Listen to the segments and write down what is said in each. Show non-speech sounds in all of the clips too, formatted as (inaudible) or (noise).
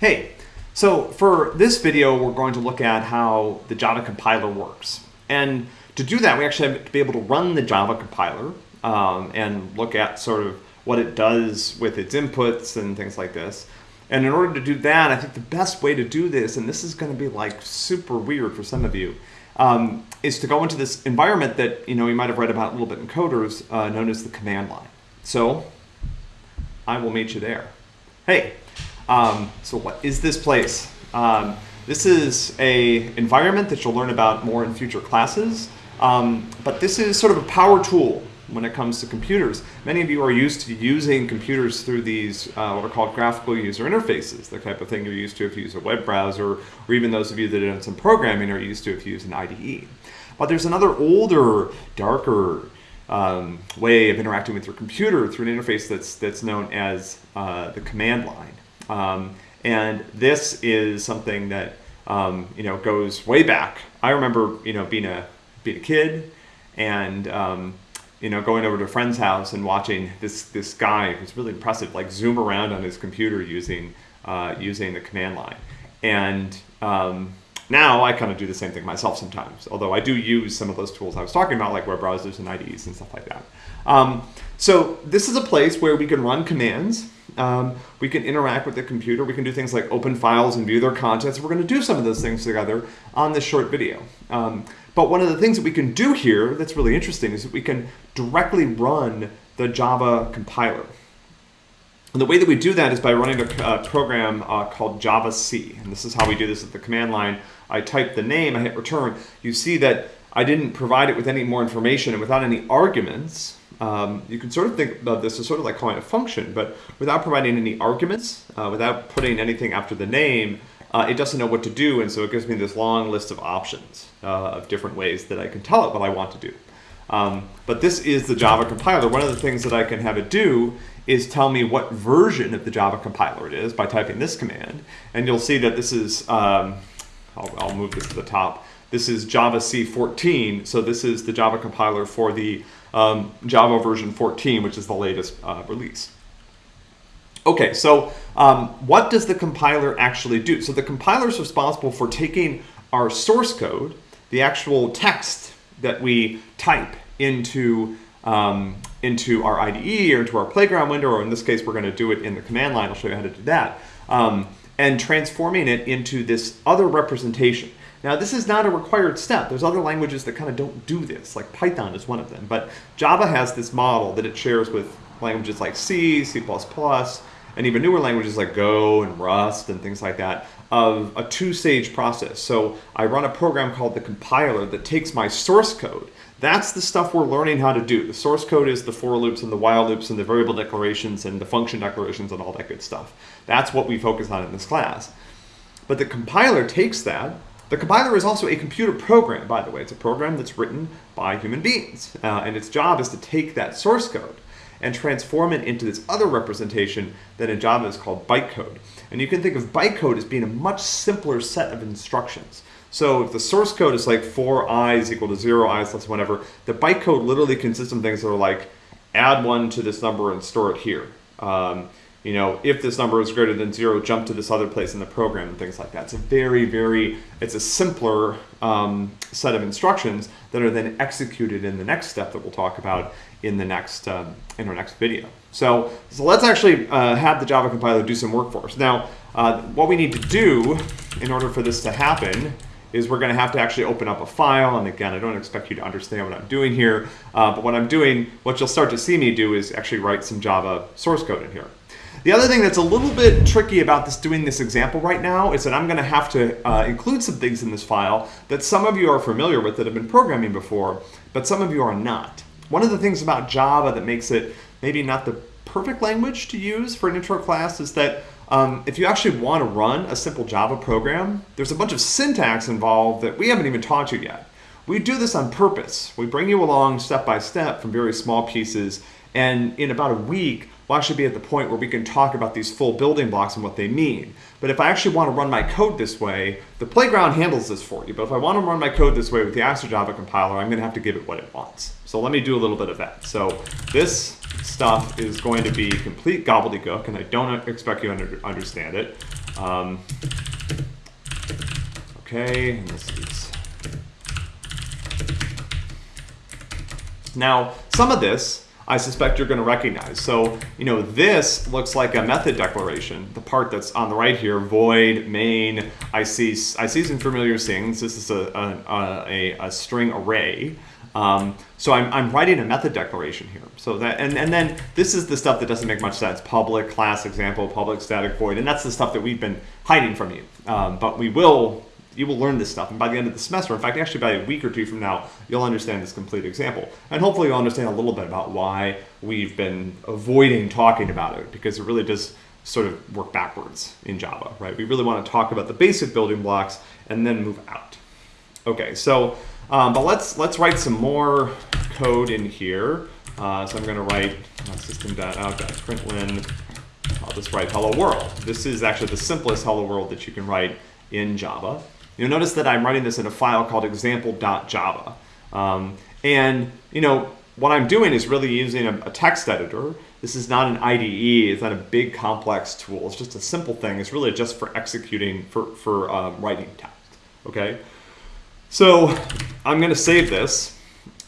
Hey, so for this video, we're going to look at how the Java compiler works. And to do that, we actually have to be able to run the Java compiler um, and look at sort of what it does with its inputs and things like this. And in order to do that, I think the best way to do this, and this is going to be like super weird for some of you, um, is to go into this environment that you know you might have read about a little bit in coders, uh, known as the command line. So I will meet you there. Hey, um, so what is this place? Um, this is a environment that you'll learn about more in future classes, um, but this is sort of a power tool when it comes to computers. Many of you are used to using computers through these uh, what are called graphical user interfaces, the type of thing you're used to if you use a web browser, or even those of you that have done some programming are used to if you use an IDE. But there's another older, darker um, way of interacting with your computer through an interface that's, that's known as uh, the command line. Um, and this is something that um, you know goes way back. I remember you know being a being a kid and um, you know going over to a friend's house and watching this this guy who's really impressive like zoom around on his computer using uh, using the command line. And um, now I kind of do the same thing myself sometimes, although I do use some of those tools I was talking about, like web browsers and IDEs and stuff like that. Um, so this is a place where we can run commands um, we can interact with the computer. We can do things like open files and view their contents. We're going to do some of those things together on this short video. Um, but one of the things that we can do here that's really interesting is that we can directly run the Java compiler. And the way that we do that is by running a, program uh, called javac. And this is how we do this at the command line. I type the name, I hit return. You see that I didn't provide it with any more information and without any arguments. Um, you can sort of think of this as sort of like calling a function, but without providing any arguments, uh, without putting anything after the name, uh, it doesn't know what to do, and so it gives me this long list of options uh, of different ways that I can tell it what I want to do. Um, but this is the Java compiler. One of the things that I can have it do is tell me what version of the Java compiler it is by typing this command. And you'll see that this is, um, I'll, I'll move this to the top. This is Java C14, so this is the Java compiler for the um, Java version 14, which is the latest uh, release. Okay, so um, what does the compiler actually do? So the compiler is responsible for taking our source code, the actual text that we type into um, into our IDE or into our playground window, or in this case, we're going to do it in the command line. I'll show you how to do that. Um, and transforming it into this other representation. Now, this is not a required step. There's other languages that kind of don't do this, like Python is one of them. But Java has this model that it shares with languages like C, C++, and even newer languages like Go and Rust and things like that of a two-stage process. So I run a program called the compiler that takes my source code. That's the stuff we're learning how to do. The source code is the for loops and the while loops and the variable declarations and the function declarations and all that good stuff. That's what we focus on in this class. But the compiler takes that the compiler is also a computer program, by the way. It's a program that's written by human beings. Uh, and its job is to take that source code and transform it into this other representation that in Java is called bytecode. And you can think of bytecode as being a much simpler set of instructions. So if the source code is like four i's equal to zero i's less whatever, the bytecode literally consists of things that are like add one to this number and store it here. Um, you know, if this number is greater than zero, jump to this other place in the program and things like that. It's a very, very, it's a simpler um, set of instructions that are then executed in the next step that we'll talk about in the next, um, in our next video. So, so let's actually uh, have the Java compiler do some work for us. Now, uh, what we need to do in order for this to happen is we're going to have to actually open up a file. And again, I don't expect you to understand what I'm doing here, uh, but what I'm doing, what you'll start to see me do is actually write some Java source code in here. The other thing that's a little bit tricky about this doing this example right now is that I'm going to have to uh, include some things in this file that some of you are familiar with that have been programming before, but some of you are not. One of the things about Java that makes it maybe not the perfect language to use for an intro class is that um, if you actually want to run a simple Java program, there's a bunch of syntax involved that we haven't even taught you yet. We do this on purpose. We bring you along step by step from very small pieces, and in about a week, we'll actually be at the point where we can talk about these full building blocks and what they mean. But if I actually want to run my code this way, the playground handles this for you. But if I want to run my code this way with the Java compiler, I'm going to have to give it what it wants. So let me do a little bit of that. So this stuff is going to be complete gobbledygook, and I don't expect you to understand it. Um, okay, now some of this I suspect you're going to recognize. So, you know, this looks like a method declaration. The part that's on the right here, void, main, I see, I see some familiar things. This is a, a, a, a string array. Um, so I'm, I'm writing a method declaration here. So that, and, and then this is the stuff that doesn't make much sense. Public, class example, public static void, and that's the stuff that we've been hiding from you. Um, but we will you will learn this stuff. And by the end of the semester, in fact, actually by a week or two from now, you'll understand this complete example. And hopefully you'll understand a little bit about why we've been avoiding talking about it, because it really does sort of work backwards in Java, right? We really want to talk about the basic building blocks and then move out. Okay, so, um, but let's, let's write some more code in here. Uh, so I'm going to write uh, system.out.println. I'll just write hello world. This is actually the simplest hello world that you can write in Java. You'll notice that I'm writing this in a file called example.java. Um, and, you know, what I'm doing is really using a, a, text editor. This is not an IDE. It's not a big complex tool. It's just a simple thing. It's really just for executing, for, for um, writing text, okay? So I'm going to save this.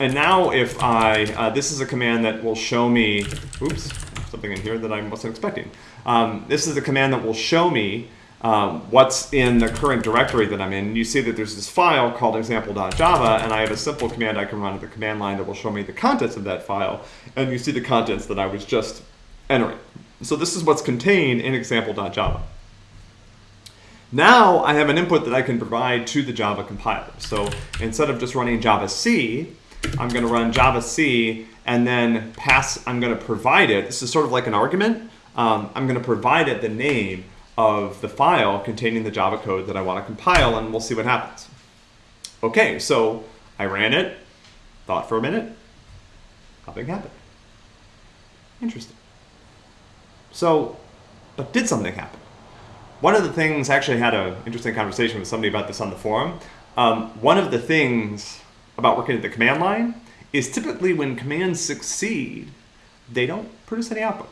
And now if I, uh, this is a command that will show me, oops, something in here that I wasn't expecting. Um, this is a command that will show me um, what's in the current directory that I'm in. You see that there's this file called example.java, and I have a simple command I can run at the command line that will show me the contents of that file, and you see the contents that I was just entering. So this is what's contained in example.java. Now I have an input that I can provide to the Java compiler. So instead of just running javac, I'm going to run javac and then pass, I'm going to provide it. This is sort of like an argument. Um, I'm going to provide it the name of the file containing the Java code that I want to compile and we'll see what happens. Okay, so I ran it, thought for a minute, nothing happened. Interesting. So, but did something happen? One of the things, I actually had an interesting conversation with somebody about this on the forum. Um, one of the things about working at the command line is typically when commands succeed, they don't produce any output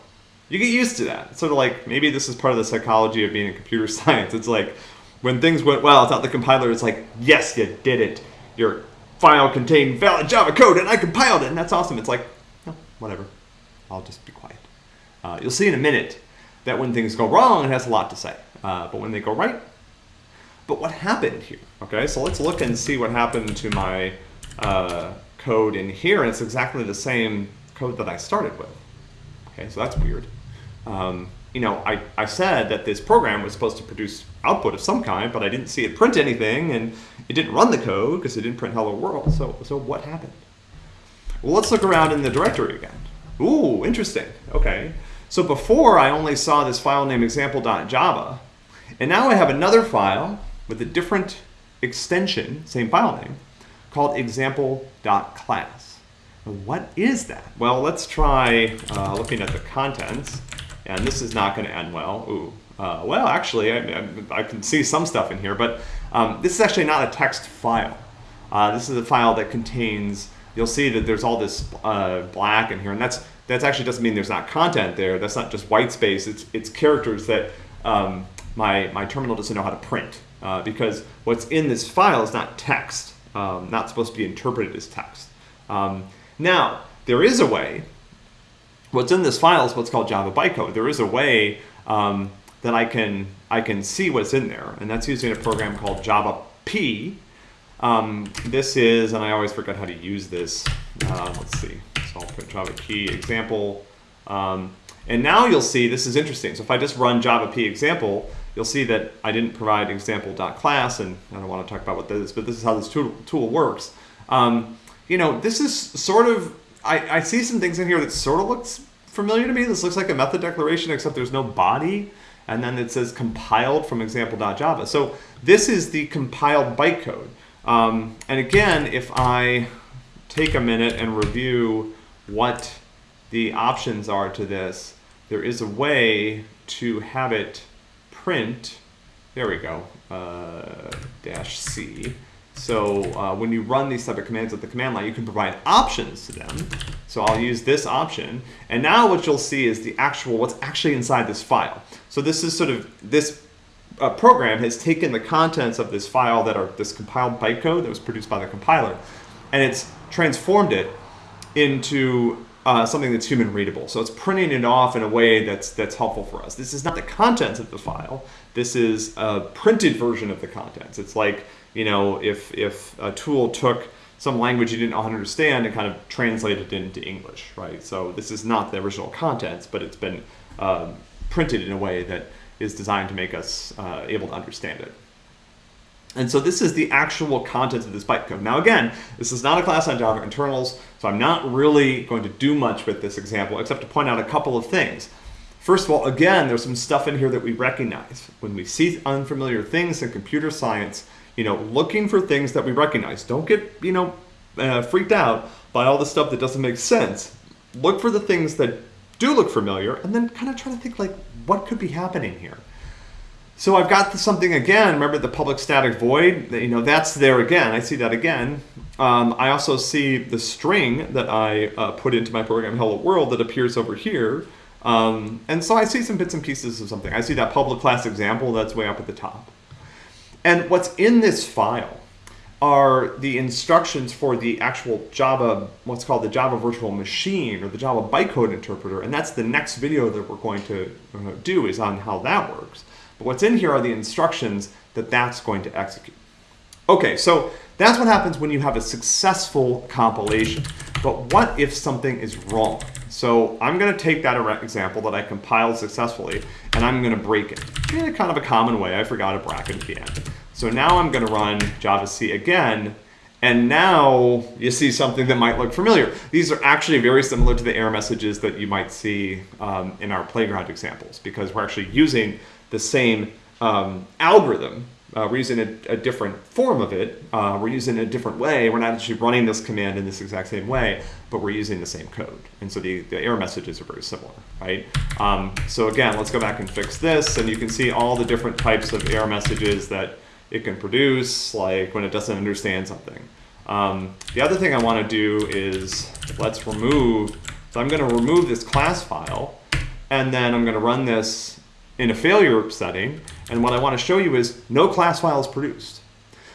you get used to that. It's sort of like maybe this is part of the psychology of being in computer (laughs) science. It's like when things went well, it's not the compiler. It's like, yes, you did it. Your file contained valid Java code, and I compiled it, and that's awesome. It's like, no, whatever. I'll just be quiet. Uh, you'll see in a minute that when things go wrong, it has a lot to say. Uh, but when they go right, but what happened here? Okay, so let's look and see what happened to my uh, code in here, and it's exactly the same code that I started with. Okay, so that's weird. Um, you know, I, I said that this program was supposed to produce output of some kind, but I didn't see it print anything, and it didn't run the code because it didn't print hello world. So, so what happened? Well, let's look around in the directory again. Ooh, interesting. Okay. So before I only saw this file named example.java, and now I have another file with a different extension, same file name, called example.class. What is that? Well, let's try uh, looking at the contents. And this is not going to end well. Ooh. Uh, well, actually, I, I, can see some stuff in here, but um, this is actually not a text file. Uh, this is a file that contains, you'll see that there's all this uh, black in here, and that's that actually doesn't mean there's not content there. That's not just white space. It's, it's characters that um, my, my terminal doesn't know how to print uh, because what's in this file is not text, um, not supposed to be interpreted as text. Um, now, there is a way, what's in this file is what's called Java bytecode. There is a way um, that I can, I can see what's in there, and that's using a program called Java P. Um, this is, and I always forget how to use this. Uh, let's see, so I'll put javap example. Um, and now you'll see, this is interesting. So if I just run javap example, you'll see that I didn't provide example.class, and I don't want to talk about what that is, but this is how this tool, tool works. Um, you know, this is sort of, I, I see some things in here that sort of looks familiar to me. This looks like a method declaration, except there's no body. And then it says compiled from example.java. So this is the compiled bytecode. Um, and again, if I take a minute and review what the options are to this, there is a way to have it print, there we go, uh, dash C, So uh, when you run these type of commands at the command line, you can provide options to them. So I'll use this option. And now what you'll see is the actual, what's actually inside this file. So this is sort of, this uh, program has taken the contents of this file that are this compiled bytecode that was produced by the compiler, and it's transformed it into uh, something that's human readable. So it's printing it off in a way that's that's helpful for us. This is not the contents of the file. This is a printed version of the contents. It's like you know if if a tool took some language you didn't understand and kind of translated it into English, right? So this is not the original contents, but it's been um, printed in a way that is designed to make us uh, able to understand it. And so this is the actual contents of this bytecode. Now again, this is not a class on Java internals, so I'm not really going to do much with this example except to point out a couple of things. First of all, again, there's some stuff in here that we recognize. When we see unfamiliar things in computer science, you know, looking for things that we recognize. Don't get, you know, uh, freaked out by all the stuff that doesn't make sense. Look for the things that do look familiar and then kind of try to think like, what could be happening here? So I've got something again, remember the public static void, you know, that's there again, I see that again. Um, I also see the string that I uh, put into my program hello world that appears over here. Um, and so I see some bits and pieces of something. I see that public class example that's way up at the top. And what's in this file are the instructions for the actual Java, what's called the Java virtual machine or the Java bytecode interpreter. And that's the next video that we're going to uh, do is on how that works. But what's in here are the instructions that that's going to execute. Okay, so that's what happens when you have a successful compilation. But what if something is wrong? So I'm going to take that example that I compiled successfully, and I'm going to break it in a kind of a common way. I forgot a bracket at the end. So now I'm going to run javac again, and now you see something that might look familiar. These are actually very similar to the error messages that you might see um, in our playground examples, because we're actually using the same um, algorithm. Uh, we're using a, a, different form of it. Uh, we're using a different way. We're not actually running this command in this exact same way, but we're using the same code. And so the, the error messages are very similar, right? Um, so again, let's go back and fix this. And you can see all the different types of error messages that it can produce, like when it doesn't understand something. Um, the other thing I want to do is let's remove, so I'm going to remove this class file, and then I'm going to run this in a failure setting. And what I want to show you is no class file is produced.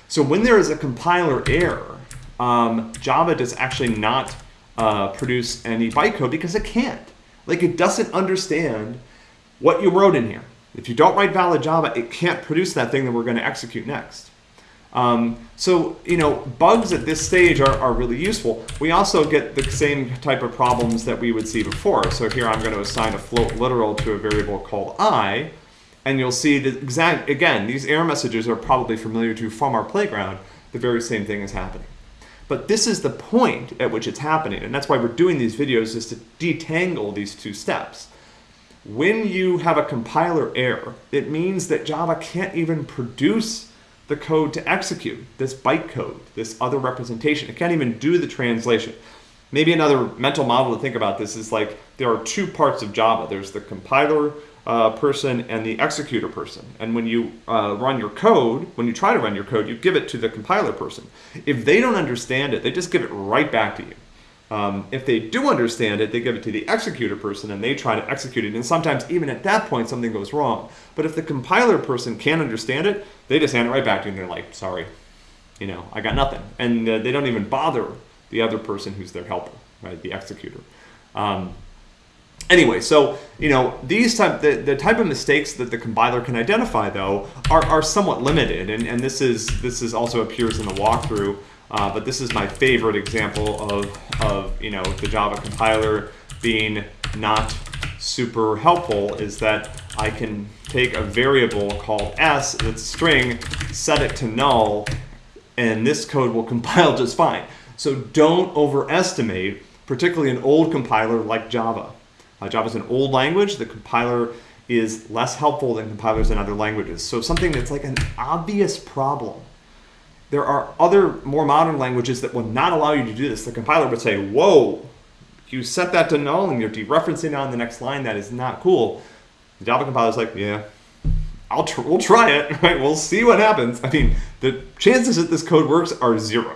So when there is a compiler error, um, Java does actually not uh, produce any bytecode because it can't. Like it doesn't understand what you wrote in here. If you don't write valid Java, it can't produce that thing that we're going to execute next. Um, so, you know, bugs at this stage are, are really useful. We also get the same type of problems that we would see before. So here I'm going to assign a float literal to a variable called i, and you'll see that exact, again, these error messages are probably familiar to you from our playground. The very same thing is happening. But this is the point at which it's happening, and that's why we're doing these videos is to detangle these two steps. When you have a compiler error, it means that Java can't even produce the code to execute this bytecode, this other representation. It can't even do the translation. Maybe another mental model to think about this is like there are two parts of Java. There's the compiler uh, person and the executor person. And when you uh, run your code, when you try to run your code, you give it to the compiler person. If they don't understand it, they just give it right back to you. Um, if they do understand it, they give it to the executor person and they try to execute it. And sometimes even at that point, something goes wrong. But if the compiler person can't understand it, they just hand it right back to you and they're like, sorry, you know, I got nothing. And uh, they don't even bother the other person who's their helper, right, the executor. Um, anyway, so, you know, these type, the, the type of mistakes that the compiler can identify, though, are, are somewhat limited. And, and this, is, this is also appears in the walkthrough. Uh, but this is my favorite example of, of you know the Java compiler being not super helpful is that I can take a variable called s that's a string, set it to null, and this code will (laughs) compile just fine. So don't overestimate, particularly an old compiler like Java. Uh, Java is an old language. The compiler is less helpful than compilers in other languages. So something that's like an obvious problem there are other more modern languages that will not allow you to do this. The compiler would say, whoa, you set that to null and you're dereferencing on the next line. That is not cool. The Java compiler is like, yeah, I'll tr- we'll try it, (laughs) right? We'll see what happens. I mean, the chances that this code works are zero,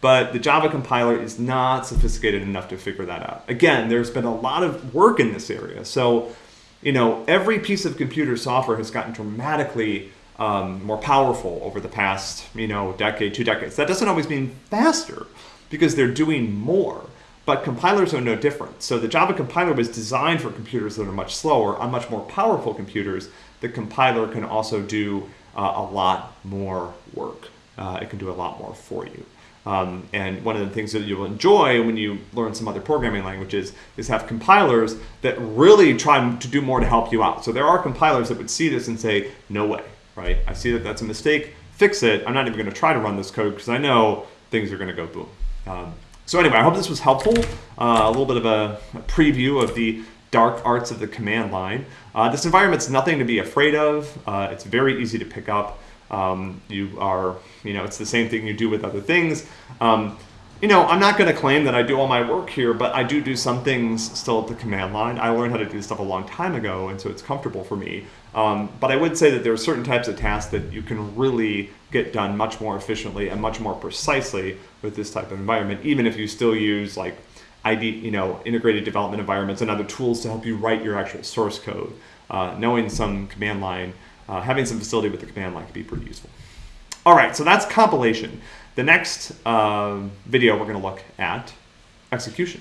but the Java compiler is not sophisticated enough to figure that out. Again, there's been a lot of work in this area, so you know every piece of computer software has gotten dramatically um, more powerful over the past you know decade, two decades. That doesn't always mean faster because they're doing more. But compilers are no different. So the Java compiler was designed for computers that are much slower. On much more powerful computers, the compiler can also do uh, a lot more work. Uh, it can do a lot more for you. Um, and one of the things that you'll enjoy when you learn some other programming languages is have compilers that really try to do more to help you out. So there are compilers that would see this and say, no way, right? I see that that's a mistake, fix it. I'm not even going to try to run this code because I know things are going to go boom. Um, so anyway, I hope this was helpful. Uh, a little bit of a, a, preview of the dark arts of the command line. Uh, this environment's nothing to be afraid of. Uh, it's very easy to pick up. Um, you are, you know, it's the same thing you do with other things. Um, you know, I'm not going to claim that I do all my work here, but I do do some things still at the command line. I learned how to do stuff a long time ago, and so it's comfortable for me. Um, but I would say that there are certain types of tasks that you can really get done much more efficiently and much more precisely with this type of environment, even if you still use like ID, you know, integrated development environments and other tools to help you write your actual source code. Uh, knowing some command line, uh, having some facility with the command line can be pretty useful. All right, so that's compilation. The next uh, video we're going to look at execution.